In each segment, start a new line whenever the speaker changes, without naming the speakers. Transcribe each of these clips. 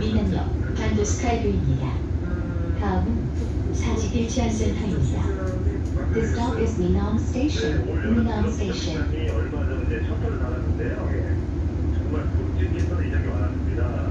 민남역 반도스카이브입니다. 다음은 사직 일 치안센터입니다. This stop is Minam Station. Minam Station.
이 얼마 전에 셔틀을 달았는데요. 정말 굵직해서 이적이 많았습니다.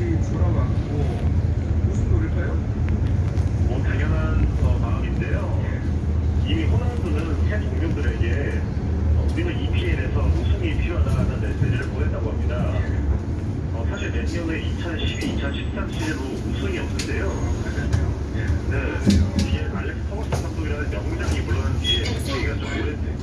이미 호날두는 팬 동료들에게 어, 우리는 EPL에서 우승이 필요하다는 메시지를 보냈다고 합니다. 어, 사실 내년에 2012, 2013 시즌으로 우승이 없는데요. 네, 이게 알렉스 토머스 감독이라는 명장이 물론 뒤에 네. 얘기가 좀 오래됐